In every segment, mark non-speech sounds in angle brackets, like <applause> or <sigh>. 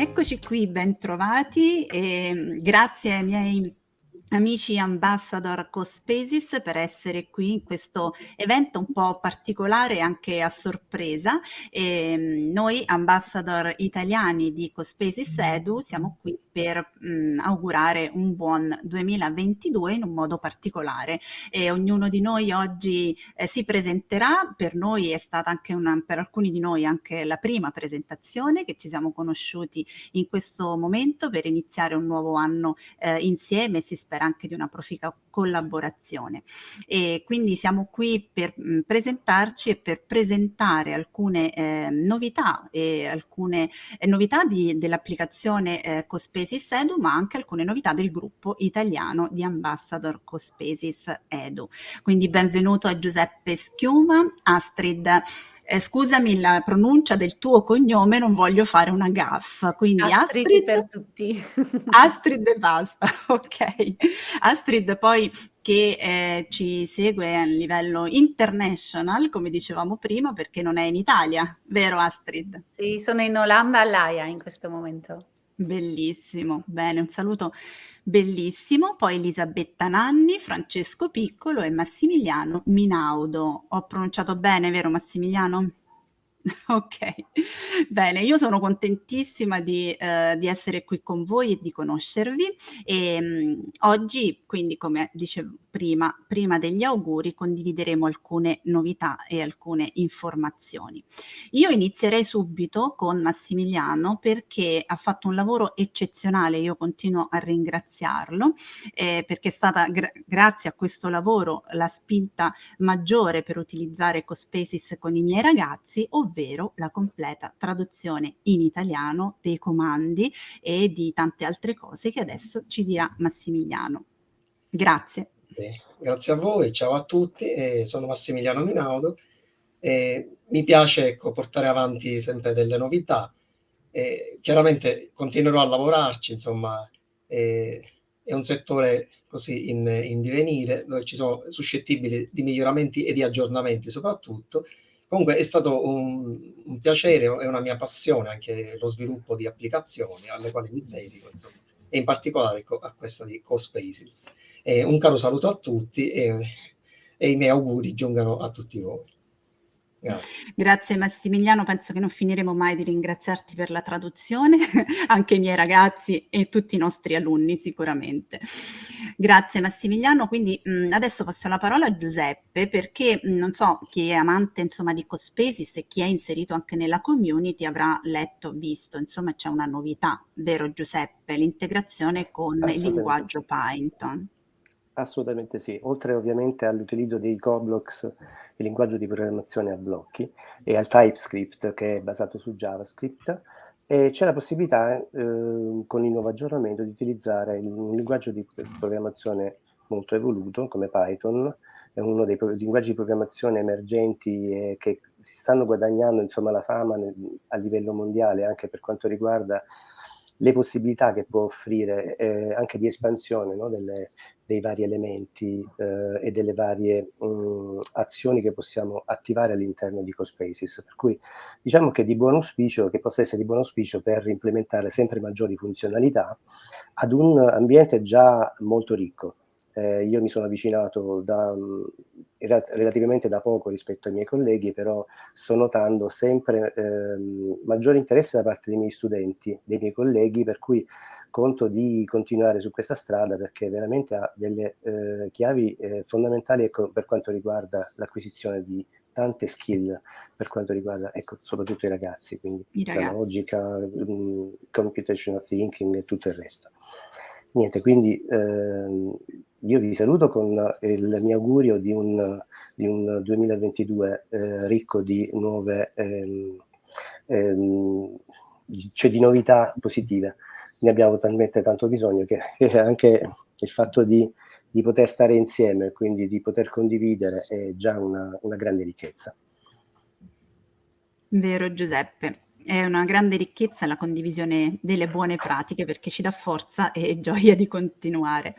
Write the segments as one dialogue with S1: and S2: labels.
S1: Eccoci qui, bentrovati e mm, grazie ai miei amici ambassador Cospaces per essere qui in questo evento un po' particolare anche a sorpresa. E mm, noi ambassador italiani di Cospaces Edu siamo qui per mh, mm, augurare un buon 2022 in un modo particolare. E ognuno di noi oggi eh, si presenterà, per noi è stata anche una, per alcuni di noi anche la prima presentazione che ci siamo conosciuti in questo momento per iniziare un nuovo anno eh, insieme, si spera anche di una proficua collaborazione. E quindi siamo qui per mh, mm, presentarci e per presentare alcune eh, novità e alcune eh, novità dell'applicazione eh, Cospace Cospesis Edu, ma anche alcune novità del gruppo italiano di Ambassador Cospesis Edu. Quindi benvenuto a Giuseppe Schiuma, Astrid eh, scusami la pronuncia del tuo cognome, non voglio fare una gaffa. Quindi
S2: Astrid, Astrid per tutti. <laughs>
S1: Astrid e basta, <laughs> ok. Astrid poi che eh, ci segue a livello international, come dicevamo prima, perché non è in Italia, vero Astrid?
S2: Sì, sono in Olanda all'AIA in questo momento.
S1: Bellissimo, bene, un saluto bellissimo. Poi Elisabetta Nanni, Francesco Piccolo e Massimiliano Minaudo. Ho pronunciato bene, vero Massimiliano? <laughs> Ok, bene, io sono contentissima di, eh, di essere qui con voi e di conoscervi e mh, oggi, quindi come dicevo prima, prima degli auguri, condivideremo alcune novità e alcune informazioni. Io inizierei subito con Massimiliano perché ha fatto un lavoro eccezionale, io continuo a ringraziarlo eh, perché è stata gra grazie a questo lavoro la spinta maggiore per utilizzare Cospaces con i miei ragazzi, ovvero ovvero la completa traduzione in italiano dei comandi e di tante altre cose che adesso ci dirà Massimiliano. Grazie.
S3: Eh, grazie a voi, ciao a tutti, eh, sono Massimiliano Minaudo. Eh, mi piace ecco, portare avanti sempre delle novità. chiaramente continuerò a lavorarci, insomma, è un settore così in, in divenire, dove ci sono suscettibili di miglioramenti e di aggiornamenti soprattutto, Comunque è stato un, un, piacere e una mia passione anche lo sviluppo di applicazioni alle quali mi dedico, insomma, e in particolare a questa di CoSpaces. E un caro saluto a tutti e, e i miei auguri giungano a tutti voi.
S1: Grazie. Grazie Massimiliano, penso che non finiremo mai di ringraziarti per la traduzione, <laughs> anche i miei ragazzi e tutti i nostri alunni sicuramente. Grazie Massimiliano, quindi mh, adesso passo la parola a Giuseppe perché mh, non so chi è amante insomma di Cospaces e chi è inserito anche nella community avrà letto, visto, insomma c'è una novità, vero Giuseppe, l'integrazione con il linguaggio Python.
S4: Assolutamente sì, oltre ovviamente all'utilizzo dei Coblox, il linguaggio di programmazione a blocchi, e al TypeScript che è basato su JavaScript, c'è la possibilità eh, con il nuovo aggiornamento di utilizzare un linguaggio di programmazione molto evoluto come Python, è uno dei linguaggi di programmazione emergenti e che si stanno guadagnando insomma, la fama nel, a livello mondiale anche per quanto riguarda le possibilità che può offrire eh, anche di espansione no, delle, dei vari elementi eh, e delle varie mh, mm, azioni che possiamo attivare all'interno di CoSpaces. Per cui diciamo che di buon auspicio, che possa essere di buon auspicio per implementare sempre maggiori funzionalità ad un ambiente già molto ricco. Eh, io mi sono avvicinato da, mm, relativamente da poco rispetto ai miei colleghi, però sto notando sempre eh, maggiore interesse da parte dei miei studenti, dei miei colleghi, per cui conto di continuare su questa strada perché veramente ha delle eh, chiavi eh, fondamentali ecco, per quanto riguarda l'acquisizione di tante skill per quanto riguarda ecco, soprattutto i ragazzi, quindi I ragazzi. la logica, um, computational thinking e tutto il resto. Niente, quindi ehm, io vi saluto con il mio augurio di un, di un 2022 eh, ricco di nuove, ehm, ehm, cioè di novità positive. Ne abbiamo talmente tanto bisogno che, che anche il fatto di, di, poter stare insieme, quindi di poter condividere, è già una, una grande ricchezza.
S1: Vero Giuseppe. è una grande ricchezza la condivisione delle buone pratiche perché ci dà forza e gioia di continuare.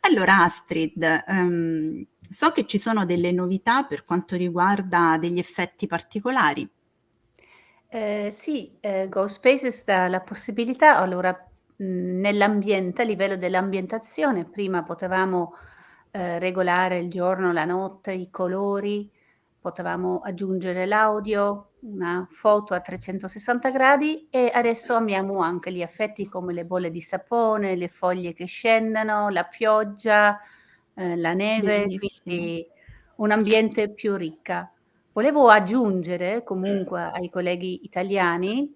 S1: Allora Astrid, um, so che ci sono delle novità per quanto riguarda degli effetti particolari.
S2: Eh, sì, eh, GoSpaces dà la possibilità, allora nell'ambiente, a livello dell'ambientazione, prima potevamo eh, regolare il giorno, la notte, i colori, potevamo aggiungere l'audio, una foto a 360 gradi e adesso amiamo anche gli effetti come le bolle di sapone, le foglie che scendono, la pioggia, eh, la neve,
S1: Bellissimo.
S2: quindi un ambiente più ricca. Volevo aggiungere comunque ai colleghi italiani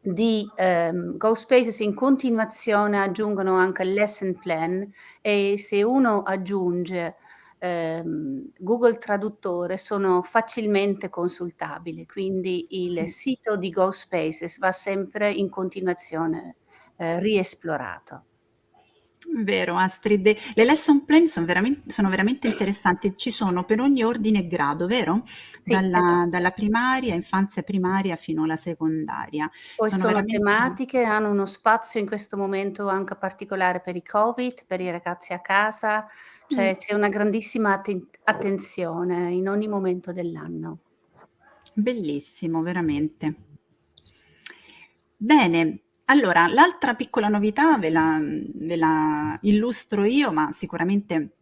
S2: di ehm, GoSpaces in continuazione aggiungono anche il lesson plan e se uno aggiunge ehm, Google Traduttore sono facilmente consultabili, quindi il
S1: Sì.
S2: sito di GoSpaces va sempre in continuazione eh, riesplorato.
S1: Vero Astrid, le lesson plan sono veramente, sono veramente interessanti, ci sono per ogni ordine e grado, vero?
S2: Sì,
S1: Dalla,
S2: esatto.
S1: dalla primaria, infanzia primaria fino alla secondaria.
S2: Poi
S1: Sono
S2: sono
S1: veramente...
S2: tematiche, hanno uno spazio in questo momento anche particolare per i Covid, per i ragazzi a casa, cioè
S1: Mm.
S2: c'è una grandissima atten- attenzione in ogni momento dell'anno.
S1: Bellissimo, veramente. Bene, allora l'altra piccola novità ve la, ve la illustro io, ma sicuramente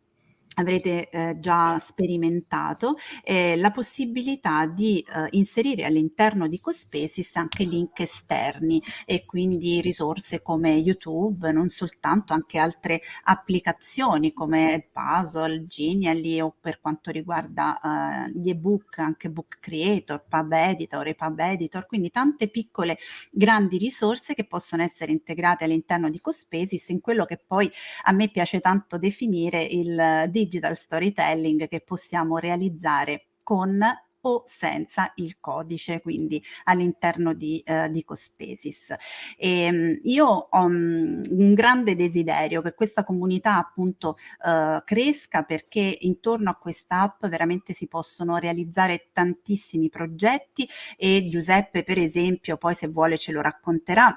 S1: avrete eh, già sperimentato eh, la possibilità di eh, inserire all'interno di Cospaces anche link esterni e quindi risorse come YouTube, non soltanto anche altre applicazioni come Puzzle, Genially o per quanto riguarda eh, gli ebook, anche Book Creator, Pub Editor e Pub Editor, quindi tante piccole grandi risorse che possono essere integrate all'interno di Cospaces in quello che poi a me piace tanto definire il digital storytelling che possiamo realizzare con o senza il codice, quindi all'interno di, eh, di Cospaces. E, um, io ho um, un grande desiderio che questa comunità appunto uh, cresca perché intorno a questa app veramente si possono realizzare tantissimi progetti e Giuseppe per esempio poi se vuole ce lo racconterà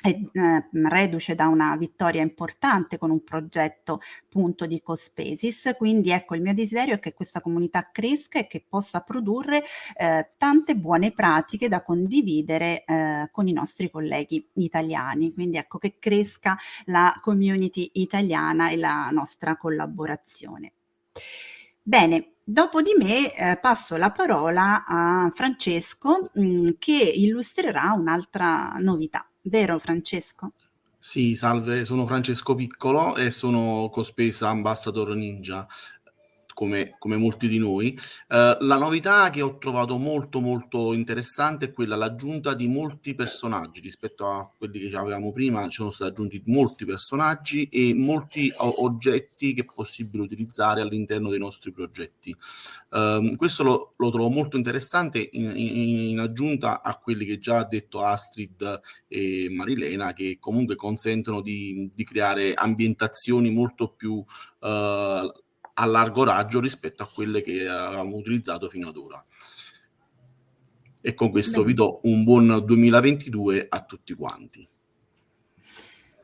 S1: è eh, reduce da una vittoria importante con un progetto punto di Cospaces, quindi ecco il mio desiderio è che questa comunità cresca e che possa produrre eh, tante buone pratiche da condividere eh, con i nostri colleghi italiani, quindi ecco che cresca la community italiana e la nostra collaborazione. Bene, dopo di me eh, passo la parola a Francesco mh, mm, che illustrerà un'altra novità. Vero Francesco?
S5: Sì, salve, sono Francesco Piccolo e sono Cospesa Ambassador Ninja come, come molti di noi. Uh, la novità che ho trovato molto molto interessante è quella l'aggiunta di molti personaggi rispetto a quelli che avevamo prima, ci sono stati aggiunti molti personaggi e molti oggetti che è possibile utilizzare all'interno dei nostri progetti. Uh, questo lo, lo, trovo molto interessante in, in, in, aggiunta a quelli che già ha detto Astrid e Marilena che comunque consentono di, di creare ambientazioni molto più uh, a largo raggio rispetto a quelle che avevamo utilizzato fino ad ora. E con questo Bene. vi do un buon 2022 a tutti quanti.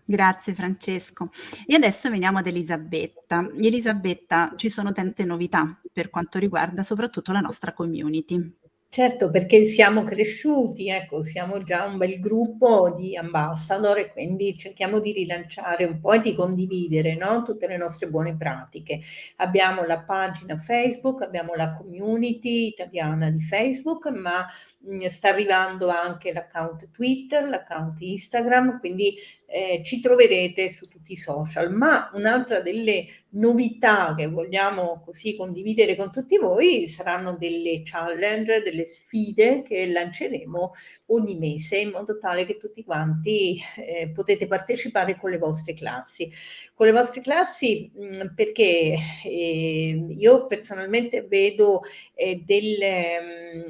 S1: Grazie Francesco. E adesso veniamo ad Elisabetta. Elisabetta, ci sono tante novità per quanto riguarda soprattutto la nostra community.
S6: Certo, perché siamo cresciuti, ecco, siamo già un bel gruppo di ambassador e quindi cerchiamo di rilanciare un po' e di condividere no? tutte le nostre buone pratiche. Abbiamo la pagina Facebook, abbiamo la community italiana di Facebook, ma mh, sta arrivando anche l'account Twitter, l'account Instagram, quindi eh, ci troverete su tutti i social. Ma un'altra delle novità che vogliamo così condividere con tutti voi saranno delle challenge, delle sfide che lanceremo ogni mese in modo tale che tutti quanti eh, potete partecipare con le vostre classi. Con le vostre classi mh, perché eh, io personalmente vedo, eh, del,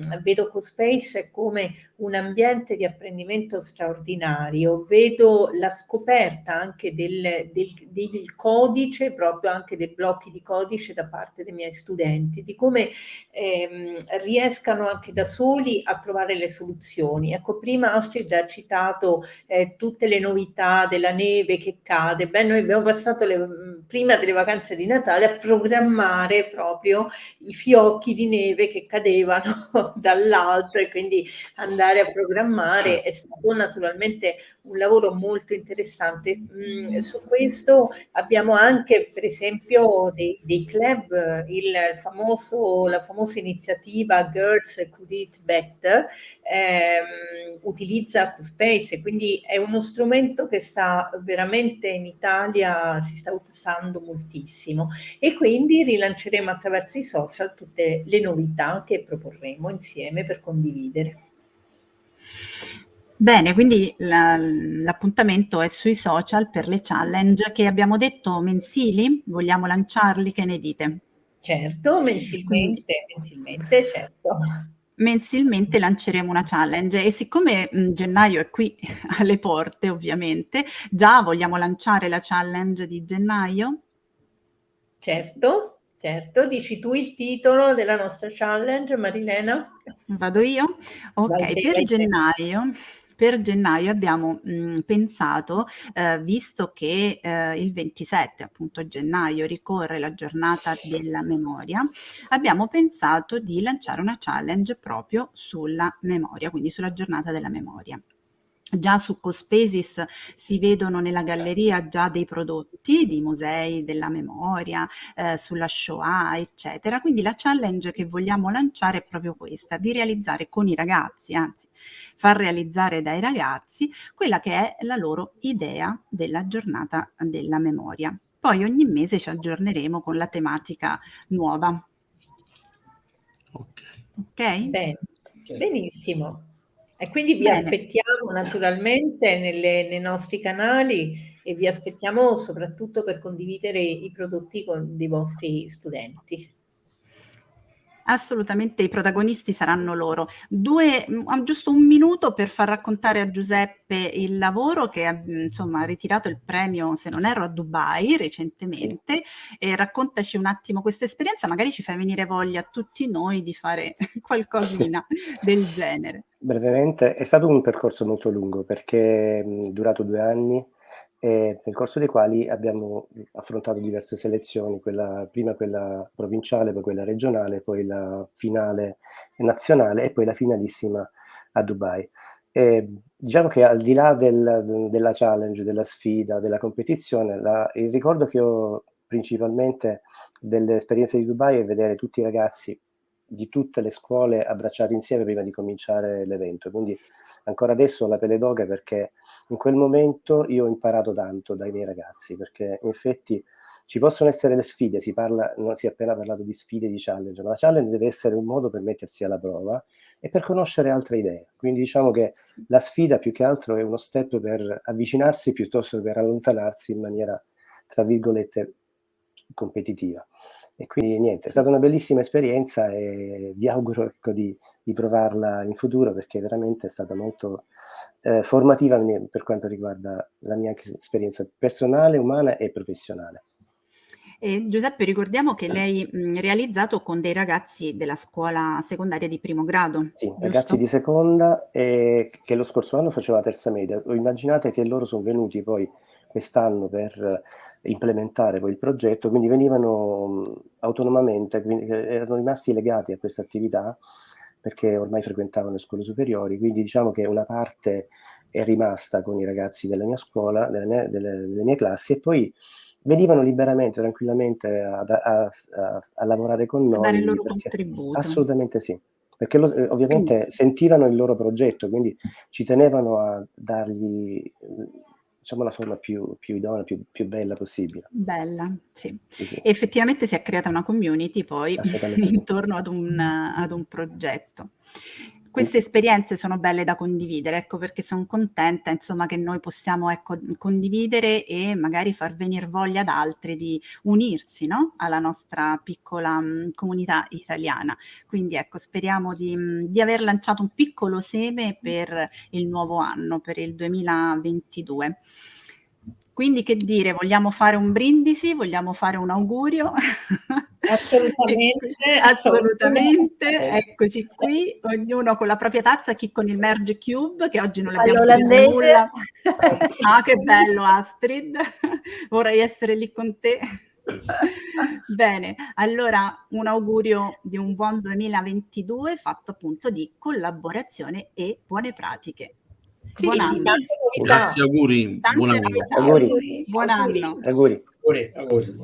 S6: mh, vedo CoSpace come un ambiente di apprendimento straordinario, vedo la scoperta anche del del, del, codice, proprio anche dei blocchi di codice da parte dei miei studenti, di come ehm, riescano anche da soli a trovare le soluzioni. Ecco, prima Astrid ha citato eh, tutte le novità della neve che cade. Beh, noi abbiamo passato le, prima delle vacanze di Natale a programmare proprio i fiocchi di neve che cadevano <laughs> dall'alto e quindi andare a programmare è stato naturalmente un lavoro molto interessante. Mm, su questo abbiamo anche per esempio dei, dei club, il famoso, la famosa iniziativa Girls Could Eat Better ehm, utilizza QSpace, quindi è uno strumento che sta veramente in Italia, si sta usando moltissimo e quindi rilanceremo attraverso i social tutte le novità che proporremo insieme per condividere.
S1: Bene, quindi la, l'appuntamento è sui social per le challenge che abbiamo detto mensili, vogliamo lanciarli, che ne dite?
S6: Certo, mensilmente, mensilmente, certo
S1: mensilmente lanceremo una challenge e siccome mh, gennaio è qui <laughs> alle porte ovviamente, già vogliamo lanciare la challenge di gennaio?
S6: Certo, certo, dici tu il titolo della nostra challenge Marilena?
S1: Vado io? Ok, vai per gennaio per gennaio abbiamo mh, mhmm, pensato, eh, visto che eh, il 27 appunto gennaio ricorre la giornata della memoria, abbiamo pensato di lanciare una challenge proprio sulla memoria, quindi sulla giornata della memoria. Già su Cospesis si vedono nella galleria già dei prodotti di musei della memoria, eh, sulla Shoah, eccetera. Quindi la challenge che vogliamo lanciare è proprio questa, di realizzare con i ragazzi, anzi far realizzare dai ragazzi quella che è la loro idea della giornata della memoria. Poi ogni mese ci aggiorneremo con la tematica nuova.
S6: Ok. Ok? Bene. Benissimo. E quindi vi Bene. aspettiamo naturalmente nelle, nei nostri canali e vi aspettiamo soprattutto per condividere i prodotti con dei vostri studenti.
S1: Assolutamente i protagonisti saranno loro. Due, mm, giusto un minuto per far raccontare a Giuseppe il lavoro che ha insomma, ritirato il premio, se non erro, a Dubai recentemente. Sì. E raccontaci un attimo questa esperienza, magari ci fai venire voglia a tutti noi di fare <laughs> qualcosina <laughs> del genere.
S4: Brevemente, è stato un percorso molto lungo perché è durato due anni e nel corso dei quali abbiamo affrontato diverse selezioni, quella, prima quella provinciale, poi quella regionale, poi la finale nazionale e poi la finalissima a Dubai. E diciamo che al di là del, della challenge, della sfida, della competizione, la, il ricordo che ho principalmente delle esperienze di Dubai è vedere tutti i ragazzi di tutte le scuole abbracciati insieme prima di cominciare l'evento. Quindi ancora adesso ho la pelle d'oca perché in quel momento io ho imparato tanto dai miei ragazzi, perché in effetti ci possono essere le sfide, si, parla, non si è appena parlato di sfide, di challenge, ma la challenge deve essere un modo per mettersi alla prova e per conoscere altre idee. Quindi diciamo che la sfida più che altro è uno step per avvicinarsi piuttosto che per allontanarsi in maniera, tra virgolette, competitiva. E quindi niente, è stata una bellissima esperienza e vi auguro ecco, di, di provarla in futuro perché veramente è stata molto eh, formativa per quanto riguarda la mia esperienza personale, umana e professionale.
S1: E Giuseppe, ricordiamo che lei ha realizzato con dei ragazzi della scuola secondaria di primo grado.
S4: Sì, giusto? ragazzi di seconda e che lo scorso anno faceva la terza media. Immaginate che loro sono venuti poi quest'anno per implementare poi il progetto, quindi venivano autonomamente, quindi erano rimasti legati a questa attività perché ormai frequentavano le scuole superiori, quindi diciamo che una parte è rimasta con i ragazzi della mia scuola, delle mie, delle, delle mie classi e poi venivano liberamente, tranquillamente a, a, a, a lavorare con noi. A
S1: dare il loro contributo.
S4: Assolutamente sì, perché lo, ovviamente quindi. sentivano il loro progetto, quindi ci tenevano a dargli diciamo la forma più, più idonea, più, più, bella possibile.
S1: Bella, sì. sì, sì. Effettivamente si è creata una community poi <laughs> intorno ad, un, ad un progetto queste esperienze sono belle da condividere, ecco perché sono contenta insomma che noi possiamo ecco, condividere e magari far venire voglia ad altri di unirsi no? alla nostra piccola mh, comunità italiana. Quindi ecco speriamo di, mh, di aver lanciato un piccolo seme per il nuovo anno, per il 2022. Quindi che dire, vogliamo fare un brindisi? Vogliamo fare un augurio? <laughs> <laughs>
S6: Assolutamente.
S1: assolutamente. Eccoci qui, ognuno con la propria tazza, chi con il Merge Cube, che oggi non l'abbiamo
S2: All'olandese.
S1: nulla. <laughs> Ah, che bello Astrid, vorrei essere lì con te. Bene, allora un augurio di un buon 2022 fatto appunto di collaborazione e buone pratiche.
S6: Sì,
S1: buon anno.
S5: Grazie, auguri. Buon anno.
S4: Auguri.
S1: Buon anno.
S4: Auguri.
S3: Auguri, auguri.